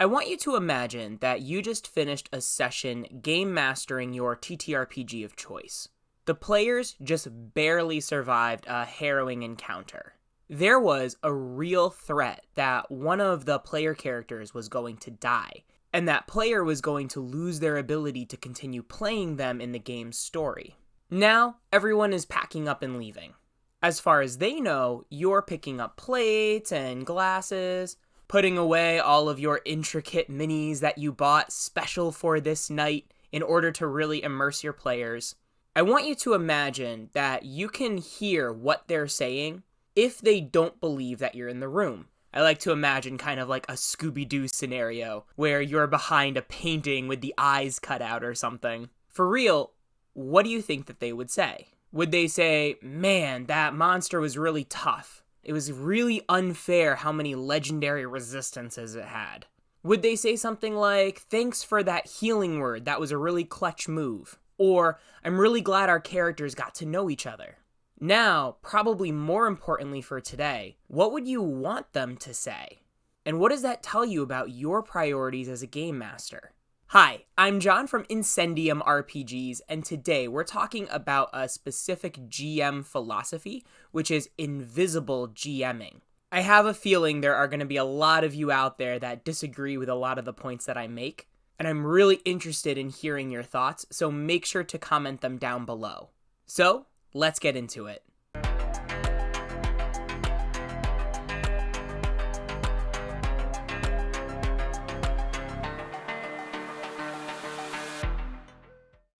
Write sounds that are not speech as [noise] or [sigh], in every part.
I want you to imagine that you just finished a session game mastering your TTRPG of choice. The players just barely survived a harrowing encounter. There was a real threat that one of the player characters was going to die, and that player was going to lose their ability to continue playing them in the game's story. Now, everyone is packing up and leaving. As far as they know, you're picking up plates and glasses, putting away all of your intricate minis that you bought special for this night in order to really immerse your players. I want you to imagine that you can hear what they're saying if they don't believe that you're in the room. I like to imagine kind of like a Scooby Doo scenario where you're behind a painting with the eyes cut out or something. For real, what do you think that they would say? Would they say, man, that monster was really tough? It was really unfair how many legendary resistances it had. Would they say something like, thanks for that healing word, that was a really clutch move? Or, I'm really glad our characters got to know each other. Now, probably more importantly for today, what would you want them to say? And what does that tell you about your priorities as a game master? Hi, I'm John from Incendium RPGs, and today we're talking about a specific GM philosophy, which is invisible GMing. I have a feeling there are going to be a lot of you out there that disagree with a lot of the points that I make, and I'm really interested in hearing your thoughts, so make sure to comment them down below. So, let's get into it.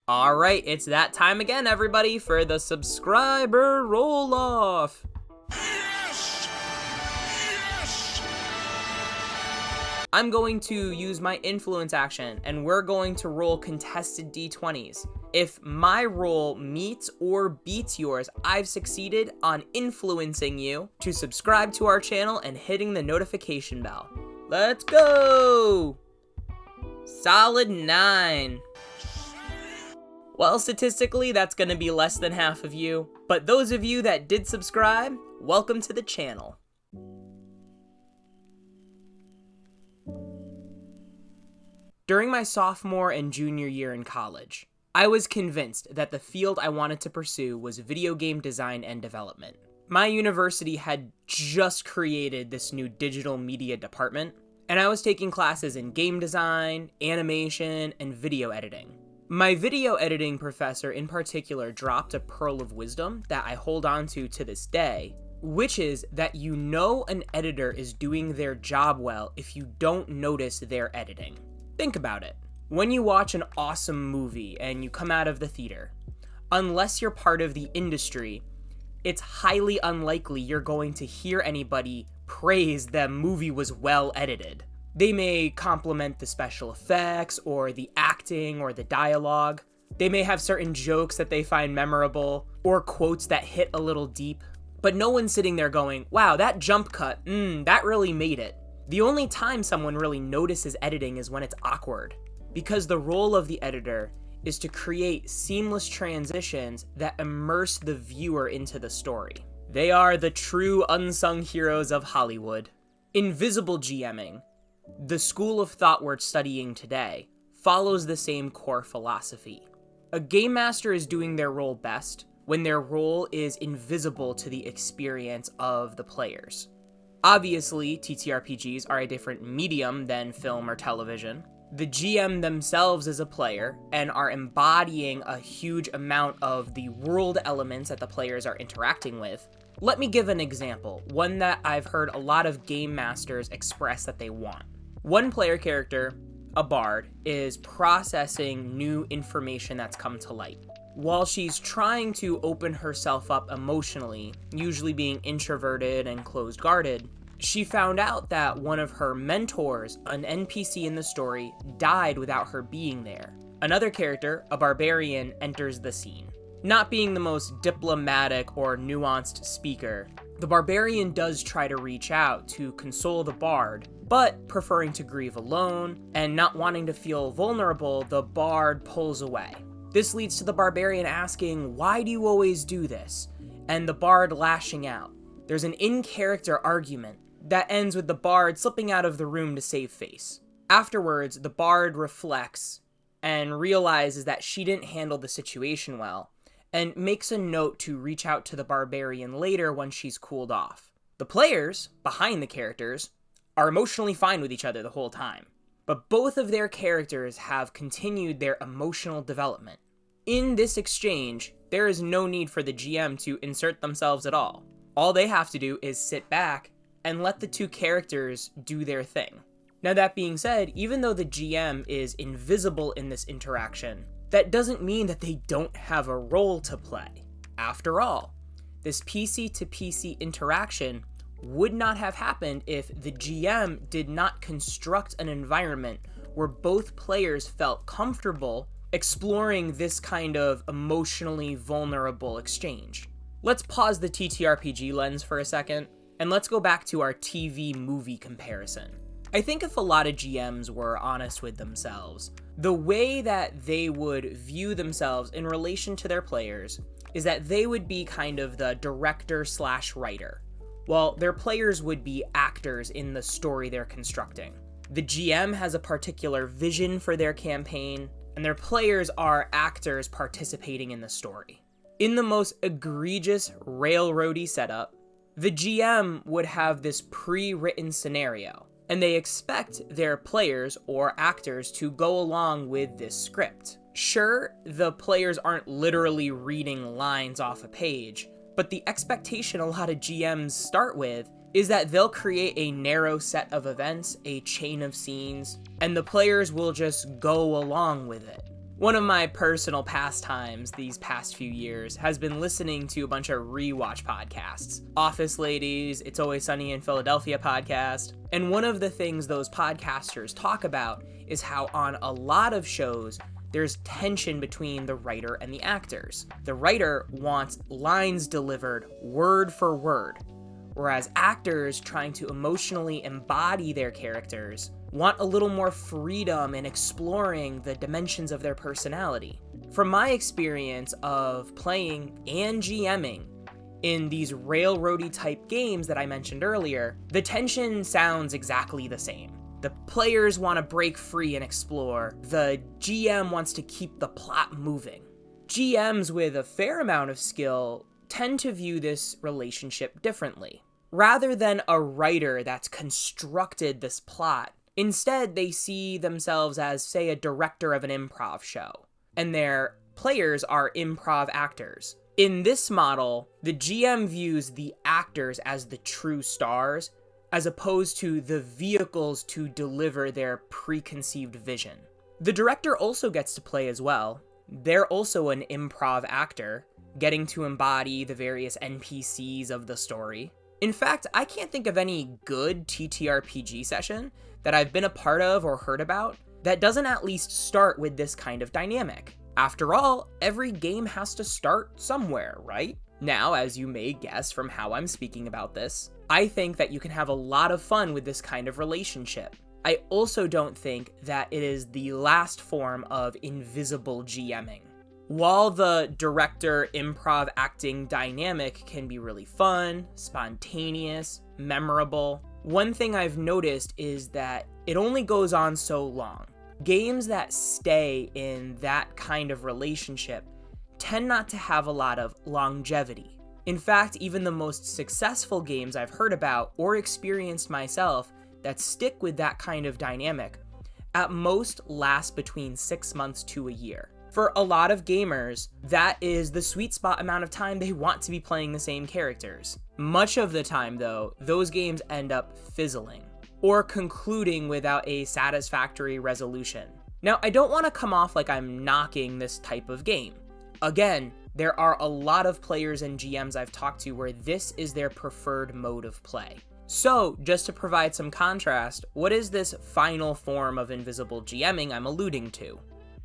All right, it's that time again, everybody, for the subscriber roll off. Yes! Yes! I'm going to use my influence action, and we're going to roll contested d20s. If my roll meets or beats yours, I've succeeded on influencing you to subscribe to our channel and hitting the notification bell. Let's go! Solid 9. Well, statistically, that's going to be less than half of you, but those of you that did subscribe, welcome to the channel. During my sophomore and junior year in college, I was convinced that the field I wanted to pursue was video game design and development. My university had just created this new digital media department, and I was taking classes in game design, animation, and video editing. My video editing professor in particular dropped a pearl of wisdom that I hold on to to this day, which is that you know an editor is doing their job well if you don't notice their editing. Think about it. When you watch an awesome movie and you come out of the theater, unless you're part of the industry, it's highly unlikely you're going to hear anybody praise the movie was well edited. They may compliment the special effects or the acting or the dialogue. They may have certain jokes that they find memorable or quotes that hit a little deep. But no one's sitting there going, wow, that jump cut, mmm, that really made it. The only time someone really notices editing is when it's awkward, because the role of the editor is to create seamless transitions that immerse the viewer into the story. They are the true unsung heroes of Hollywood. Invisible GMing, the school of thought we're studying today, follows the same core philosophy. A game master is doing their role best when their role is invisible to the experience of the players. Obviously, TTRPGs are a different medium than film or television. The GM themselves is a player and are embodying a huge amount of the world elements that the players are interacting with. Let me give an example, one that I've heard a lot of game masters express that they want. One player character, a bard, is processing new information that's come to light. While she's trying to open herself up emotionally, usually being introverted and closed guarded, she found out that one of her mentors, an NPC in the story, died without her being there. Another character, a barbarian, enters the scene. Not being the most diplomatic or nuanced speaker, the barbarian does try to reach out to console the bard, but preferring to grieve alone and not wanting to feel vulnerable, the bard pulls away. This leads to the barbarian asking, Why do you always do this? and the bard lashing out. There's an in character argument that ends with the bard slipping out of the room to save face. Afterwards, the bard reflects and realizes that she didn't handle the situation well and makes a note to reach out to the barbarian later when she's cooled off. The players, behind the characters, are emotionally fine with each other the whole time, but both of their characters have continued their emotional development. In this exchange, there is no need for the GM to insert themselves at all. All they have to do is sit back and let the two characters do their thing. Now, that being said, even though the GM is invisible in this interaction, that doesn't mean that they don't have a role to play. After all, this PC to PC interaction would not have happened if the GM did not construct an environment where both players felt comfortable exploring this kind of emotionally vulnerable exchange. Let's pause the TTRPG lens for a second, and let's go back to our TV movie comparison. I think if a lot of GMs were honest with themselves, the way that they would view themselves in relation to their players is that they would be kind of the director slash writer, while their players would be actors in the story they're constructing. The GM has a particular vision for their campaign, and their players are actors participating in the story. In the most egregious railroady setup, the GM would have this pre written scenario, and they expect their players or actors to go along with this script. Sure, the players aren't literally reading lines off a page, but the expectation a lot of GMs start with is that they'll create a narrow set of events, a chain of scenes, and the players will just go along with it. One of my personal pastimes these past few years has been listening to a bunch of rewatch podcasts. Office Ladies, It's Always Sunny in Philadelphia podcast. And one of the things those podcasters talk about is how on a lot of shows, there's tension between the writer and the actors. The writer wants lines delivered word for word, whereas actors trying to emotionally embody their characters want a little more freedom in exploring the dimensions of their personality. From my experience of playing and GMing in these railroady type games that I mentioned earlier, the tension sounds exactly the same. The players want to break free and explore, the GM wants to keep the plot moving. GMs with a fair amount of skill tend to view this relationship differently. Rather than a writer that's constructed this plot, Instead, they see themselves as, say, a director of an improv show, and their players are improv actors. In this model, the GM views the actors as the true stars, as opposed to the vehicles to deliver their preconceived vision. The director also gets to play as well. They're also an improv actor, getting to embody the various NPCs of the story. In fact, I can't think of any good TTRPG session that I've been a part of or heard about that doesn't at least start with this kind of dynamic. After all, every game has to start somewhere, right? Now, as you may guess from how I'm speaking about this, I think that you can have a lot of fun with this kind of relationship. I also don't think that it is the last form of invisible GMing. While the director improv acting dynamic can be really fun, spontaneous, memorable, one thing I've noticed is that it only goes on so long. Games that stay in that kind of relationship tend not to have a lot of longevity. In fact, even the most successful games I've heard about or experienced myself that stick with that kind of dynamic at most last between six months to a year for a lot of gamers, that is the sweet spot amount of time they want to be playing the same characters. Much of the time, though, those games end up fizzling or concluding without a satisfactory resolution. Now, I don't want to come off like I'm knocking this type of game. Again, there are a lot of players and GMs I've talked to where this is their preferred mode of play. So, just to provide some contrast, what is this final form of invisible GMing I'm alluding to?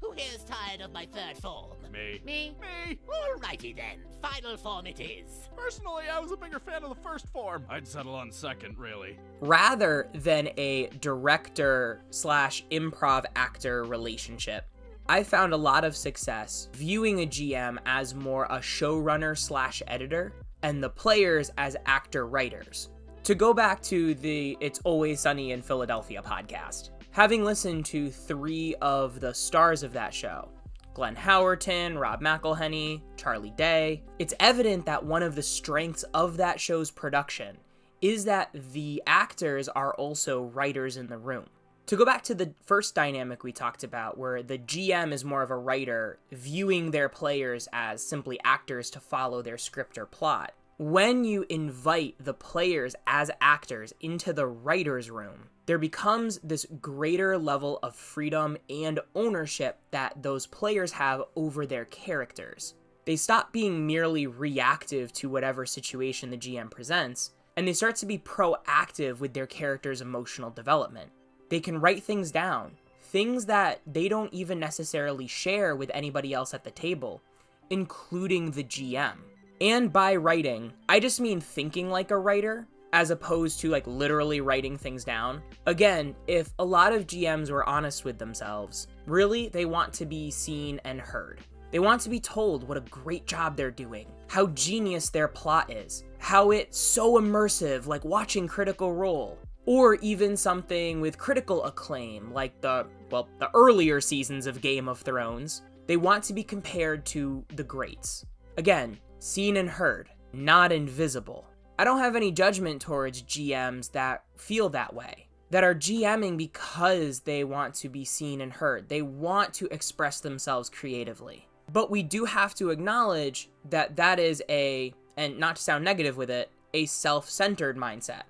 Who here's tired of my third form? Me. Me? Me. Alrighty then. Final form it is. Personally, I was a bigger fan of the first form. I'd settle on second, really. Rather than a director slash improv actor relationship, I found a lot of success viewing a GM as more a showrunner slash editor and the players as actor writers. To go back to the It's Always Sunny in Philadelphia podcast, Having listened to three of the stars of that show, Glenn Howerton, Rob McElhenney, Charlie Day, it's evident that one of the strengths of that show's production is that the actors are also writers in the room. To go back to the first dynamic we talked about, where the GM is more of a writer viewing their players as simply actors to follow their script or plot, when you invite the players as actors into the writer's room, there becomes this greater level of freedom and ownership that those players have over their characters. They stop being merely reactive to whatever situation the GM presents, and they start to be proactive with their character's emotional development. They can write things down, things that they don't even necessarily share with anybody else at the table, including the GM. And by writing, I just mean thinking like a writer, as opposed to like literally writing things down. Again, if a lot of GMs were honest with themselves, really they want to be seen and heard. They want to be told what a great job they're doing, how genius their plot is, how it's so immersive, like watching Critical Role, or even something with critical acclaim, like the, well, the earlier seasons of Game of Thrones. They want to be compared to the greats. Again, seen and heard, not invisible. I don't have any judgment towards GMs that feel that way, that are GMing because they want to be seen and heard. They want to express themselves creatively. But we do have to acknowledge that that is a, and not to sound negative with it, a self centered mindset.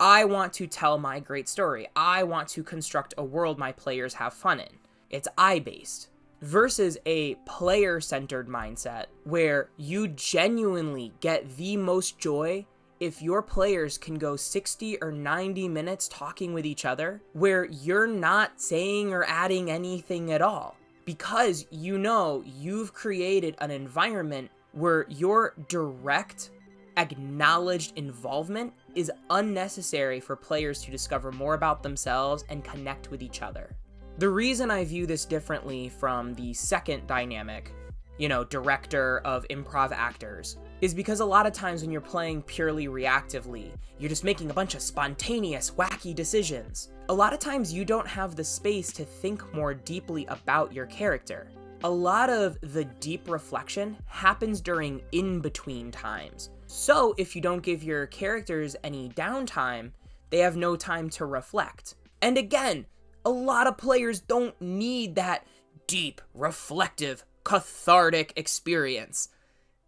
I want to tell my great story. I want to construct a world my players have fun in. It's I based versus a player centered mindset where you genuinely get the most joy if your players can go 60 or 90 minutes talking with each other where you're not saying or adding anything at all because you know you've created an environment where your direct acknowledged involvement is unnecessary for players to discover more about themselves and connect with each other. The reason I view this differently from the second dynamic, you know, director of improv actors, is because a lot of times when you're playing purely reactively, you're just making a bunch of spontaneous, wacky decisions. A lot of times you don't have the space to think more deeply about your character. A lot of the deep reflection happens during in between times. So, if you don't give your characters any downtime, they have no time to reflect. And again, a lot of players don't need that deep, reflective, cathartic experience.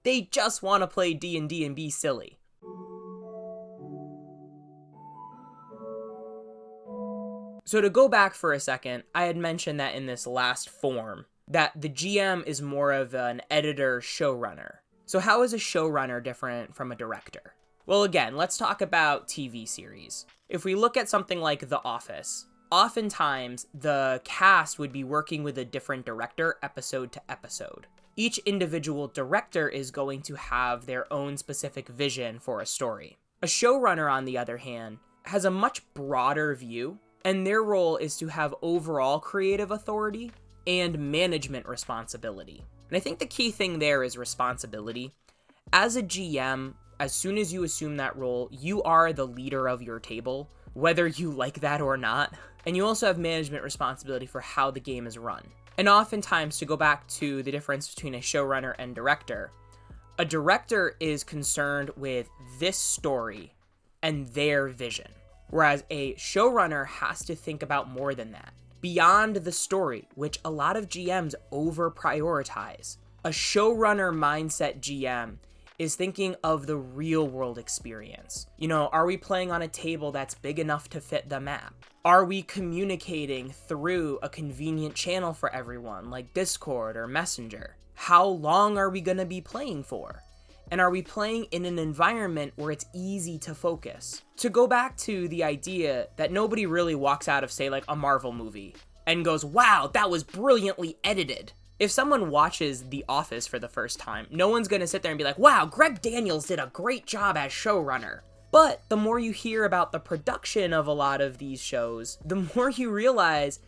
They just want to play D&D and be silly. So to go back for a second, I had mentioned that in this last form that the GM is more of an editor showrunner. So how is a showrunner different from a director? Well, again, let's talk about TV series. If we look at something like The Office, oftentimes the cast would be working with a different director episode to episode. Each individual director is going to have their own specific vision for a story. A showrunner, on the other hand, has a much broader view, and their role is to have overall creative authority and management responsibility. And I think the key thing there is responsibility. As a GM, as soon as you assume that role, you are the leader of your table, whether you like that or not. And you also have management responsibility for how the game is run. And oftentimes, to go back to the difference between a showrunner and director, a director is concerned with this story and their vision, whereas a showrunner has to think about more than that. Beyond the story, which a lot of GMs over prioritize, a showrunner mindset GM is thinking of the real world experience. You know, are we playing on a table that's big enough to fit the map? Are we communicating through a convenient channel for everyone, like Discord or Messenger? How long are we to be playing for? And are we playing in an environment where it's easy to focus? To go back to the idea that nobody really walks out of, say, like a Marvel movie and goes, wow, that was brilliantly edited if someone watches The Office for the first time, no one's gonna sit there and be like, wow, Greg Daniels did a great job as showrunner. But the more you hear about the production of a lot of these shows, the [laughs] more you realize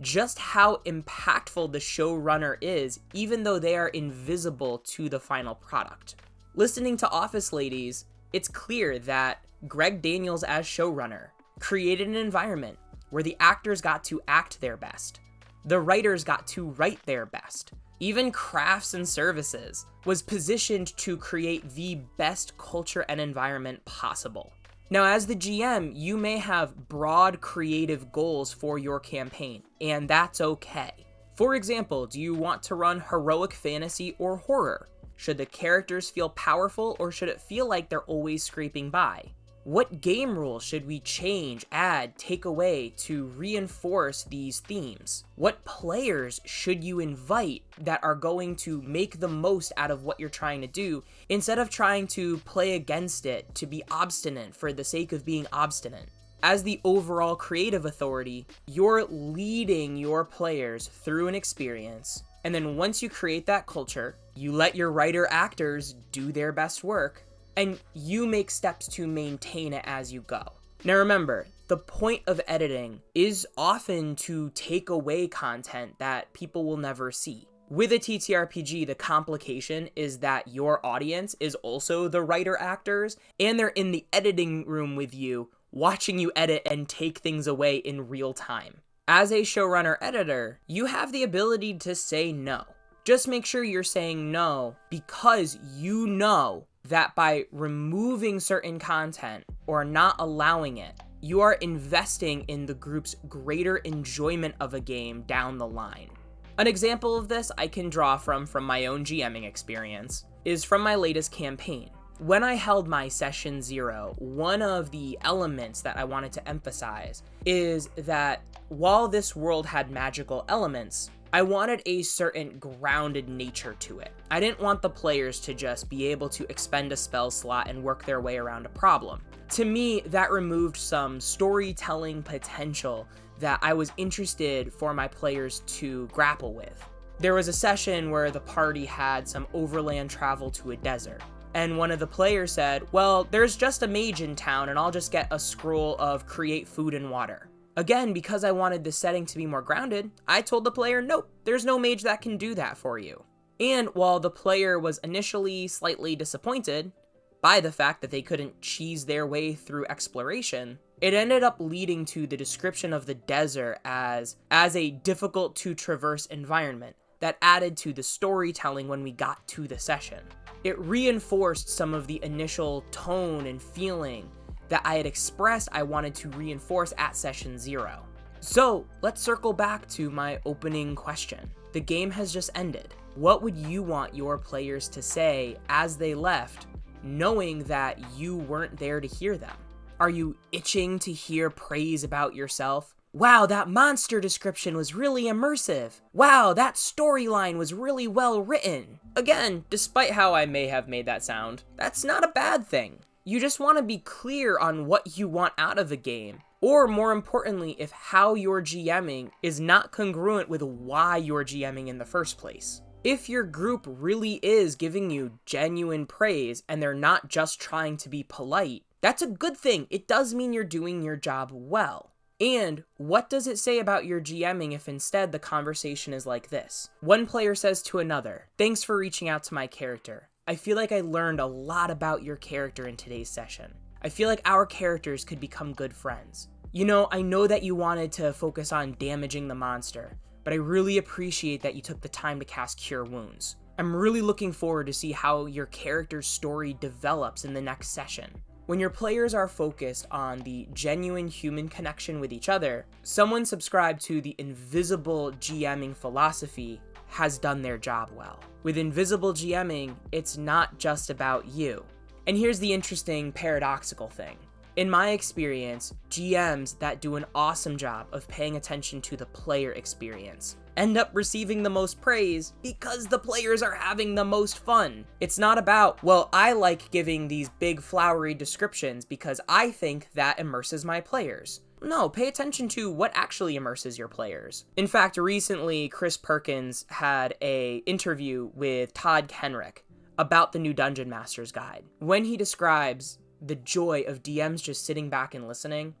just how impactful the showrunner is, even though they are invisible to the final product. Listening to Office Ladies, it's clear that Greg Daniels as showrunner created an environment where the actors got to act their best. The writers got to write their best. Even crafts and services was positioned to create the best culture and environment possible. Now, as the GM, you may have broad creative goals for your campaign, and that's okay. For example, do you want to run heroic fantasy or horror? Should the characters feel powerful or should it feel like they're always scraping by? What game rules should we change, add, take away to reinforce these themes? What players should you invite that are going to make the most out of what you're trying to do instead of trying to play against it to be obstinate for the sake of being obstinate? As the overall creative authority, you're leading your players through an experience, and then once you create that culture, you let your writer actors do their best work, and you make steps to maintain it as you go. Now remember, the point of editing is often to take away content that people will never see. With a TTRPG, the complication is that your audience is also the writer actors, and they're in the editing room with you, watching you edit and take things away in real time. As a showrunner editor, you have the ability to say no. Just make sure you're saying no because you know that by removing certain content or not allowing it, you are investing in the group's greater enjoyment of a game down the line. An example of this I can draw from from my own GMing experience is from my latest campaign. When I held my session zero, one of the elements that I wanted to emphasize is that while this world had magical elements, I wanted a certain grounded nature to it. I didn't want the players to just be able to expend a spell slot and work their way around a problem. To me, that removed some storytelling potential that I was interested for my players to grapple with. There was a session where the party had some overland travel to a desert. And one of the players said, Well, there's just a mage in town, and I'll just get a scroll of create food and water. Again, because I wanted the setting to be more grounded, I told the player, nope, there's no mage that can do that for you. And while the player was initially slightly disappointed by the fact that they couldn't cheese their way through exploration, it ended up leading to the description of the desert as as a difficult to traverse environment that added to the storytelling when we got to the session. It reinforced some of the initial tone and feeling that I had expressed I wanted to reinforce at session zero. So let's circle back to my opening question. The game has just ended. What would you want your players to say as they left, knowing that you weren't there to hear them? Are you itching to hear praise about yourself? Wow, that monster description was really immersive. Wow, that storyline was really well written. Again, despite how I may have made that sound, that's not a bad thing. You just want to be clear on what you want out of the game. Or more importantly, if how you're GMing is not congruent with why you're GMing in the first place. If your group really is giving you genuine praise and they're not just trying to be polite, that's a good thing. It does mean you're doing your job well. And what does it say about your GMing if instead the conversation is like this? One player says to another, Thanks for reaching out to my character. I feel like I learned a lot about your character in today's session. I feel like our characters could become good friends. You know, I know that you wanted to focus on damaging the monster, but I really appreciate that you took the time to cast Cure Wounds. I'm really looking forward to see how your character's story develops in the next session. When your players are focused on the genuine human connection with each other, someone subscribed to the invisible GMing philosophy has done their job well. With invisible GMing, it's not just about you. And here's the interesting paradoxical thing. In my experience, GMs that do an awesome job of paying attention to the player experience end up receiving the most praise because the players are having the most fun. It's not about, well, I like giving these big flowery descriptions because I think that immerses my players. No, pay attention to what actually immerses your players. In fact, recently Chris Perkins had a interview with Todd Kenreck about the new Dungeon Master's Guide. When he describes the joy of DMs just sitting back and listening,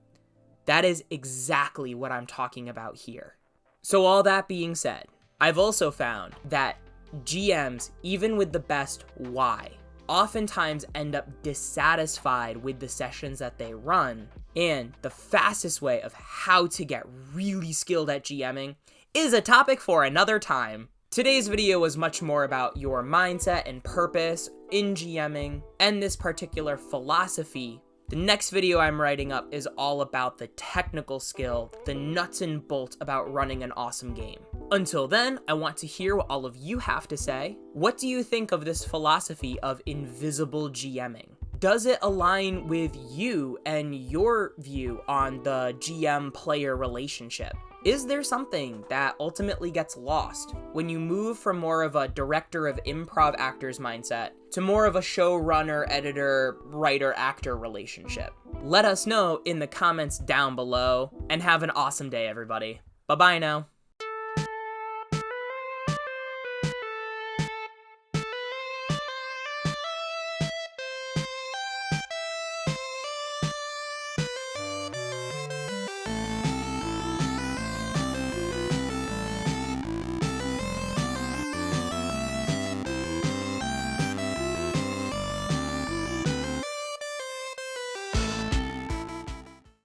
that is exactly what I'm talking about here. So all that being said, I've also found that GMs, even with the best why, oftentimes end up dissatisfied with the sessions that they run. And the fastest way of how to get really skilled at GMing is a topic for another time. Today's video was much more about your mindset and purpose in GMing and this particular philosophy. The next video I'm writing up is all about the technical skill, the nuts and bolts about running an awesome game. Until then, I want to hear what all of you have to say. What do you think of this philosophy of invisible GMing? Does it align with you and your view on the GM player relationship? Is there something that ultimately gets lost when you move from more of a director of improv actors mindset to more of a showrunner, editor, writer, actor relationship? Let us know in the comments down below and have an awesome day, everybody. Bye bye now.